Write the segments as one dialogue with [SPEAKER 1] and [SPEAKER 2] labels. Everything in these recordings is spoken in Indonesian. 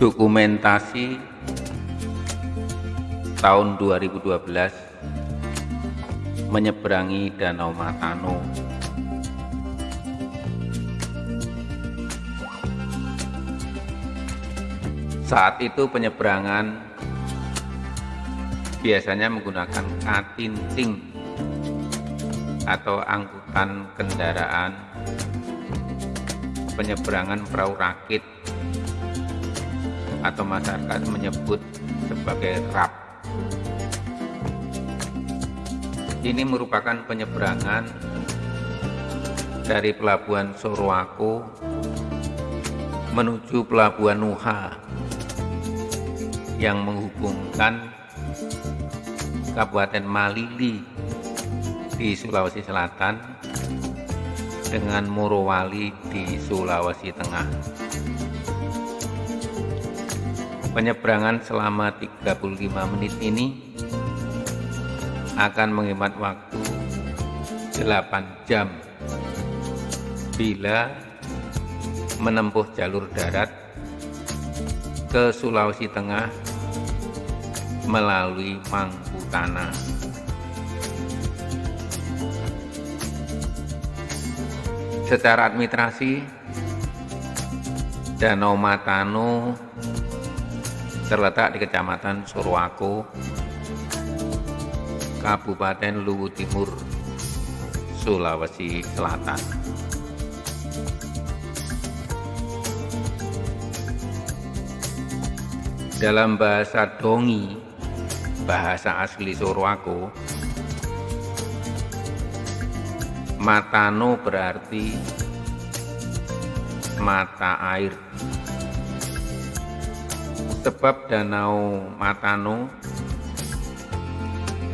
[SPEAKER 1] dokumentasi tahun 2012 menyeberangi Danau Matano. Saat itu penyeberangan biasanya menggunakan katincing atau angkutan kendaraan. Penyeberangan perahu rakit atau masyarakat menyebut sebagai rap ini merupakan penyeberangan dari pelabuhan Sorowako menuju pelabuhan Nuha yang menghubungkan Kabupaten Malili di Sulawesi Selatan dengan Morowali di Sulawesi Tengah. Penyeberangan selama 35 menit ini akan menghemat waktu 8 jam bila menempuh jalur darat ke Sulawesi Tengah melalui Mangkutana. Secara administrasi, Danau Matano terletak di Kecamatan Surwako, Kabupaten Luwu Timur, Sulawesi Selatan. Dalam bahasa Dongi, bahasa asli Surwako, Matano berarti mata air. Sebab danau Matano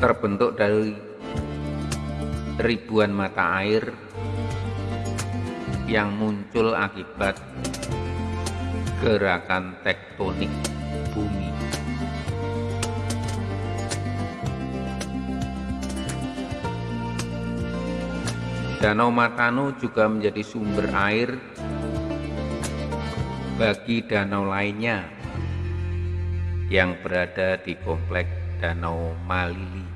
[SPEAKER 1] terbentuk dari ribuan mata air yang muncul akibat gerakan tektonik bumi. Danau Matano juga menjadi sumber air bagi danau lainnya yang berada di komplek Danau Malili.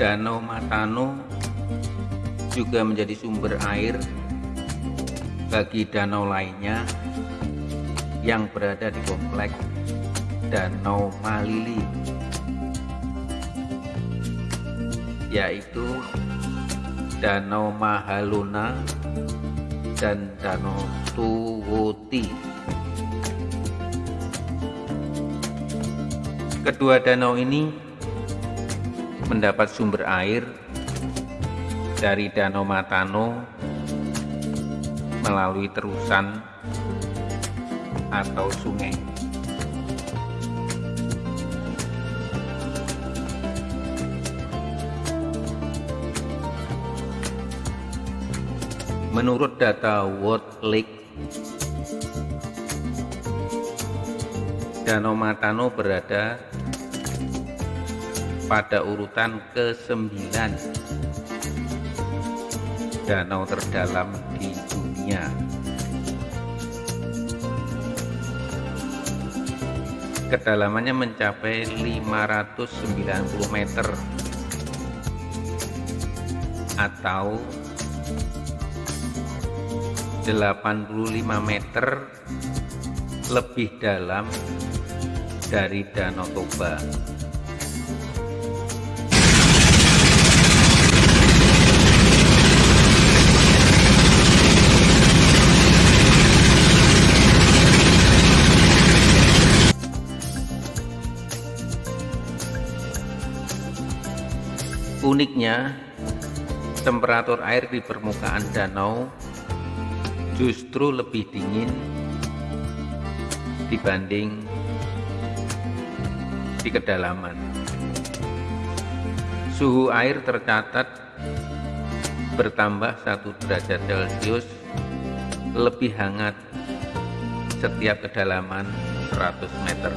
[SPEAKER 1] Danau Matano juga menjadi sumber air bagi danau lainnya yang berada di komplek Danau Malili yaitu Danau Mahaluna dan Danau Tuwoti kedua danau ini mendapat sumber air dari Danau Matano melalui terusan atau sungai. Menurut data World Lake, Danau Matano berada pada urutan ke-9 danau terdalam di dunia. Kedalamannya mencapai 590 meter atau 85 meter lebih dalam dari Danau Toba. Uniknya, temperatur air di permukaan danau justru lebih dingin dibanding di kedalaman. Suhu air tercatat bertambah 1 derajat Celcius lebih hangat setiap kedalaman 100 meter.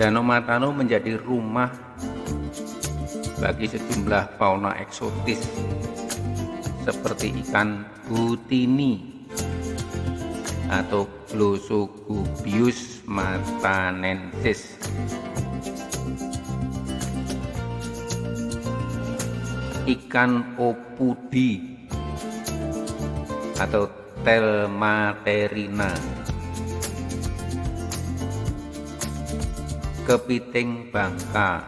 [SPEAKER 1] Danau Matano menjadi rumah bagi sejumlah fauna eksotis seperti ikan butini atau Glossogubius matanensis ikan opudi atau telmaterina kepiting bangka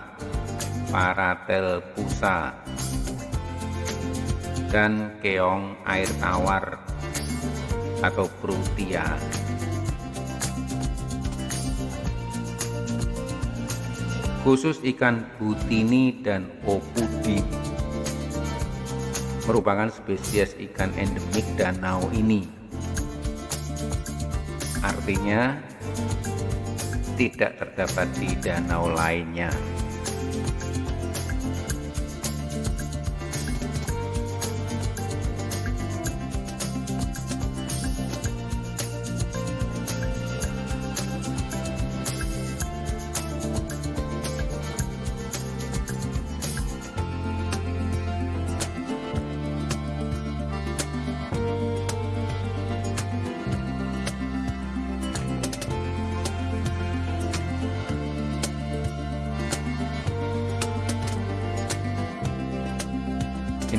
[SPEAKER 1] paratel pusa dan keong air tawar atau prutia. Khusus ikan butini dan opudi merupakan spesies ikan endemik danau ini. Artinya tidak terdapat di danau lainnya.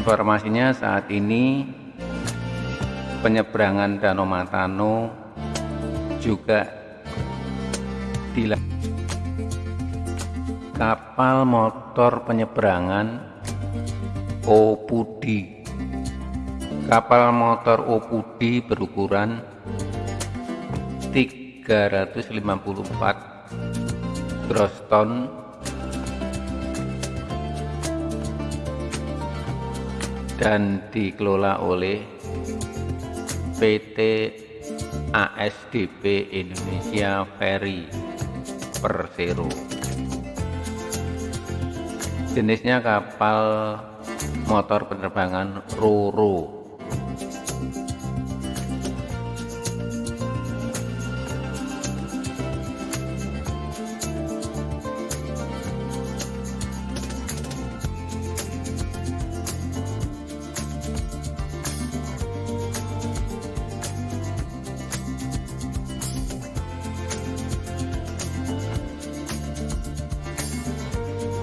[SPEAKER 1] Informasinya saat ini penyeberangan Danau Matano juga dilakukan kapal motor penyeberangan Opudi. Kapal motor Opudi berukuran 354 gross ton dan dikelola oleh PT ASDP Indonesia Ferry Persero. Jenisnya kapal motor penerbangan Roro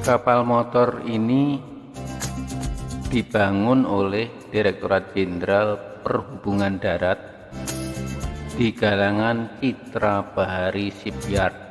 [SPEAKER 1] kapal motor ini dibangun oleh Direktorat Jenderal Perhubungan Darat di galangan Citra Bahari Shipyard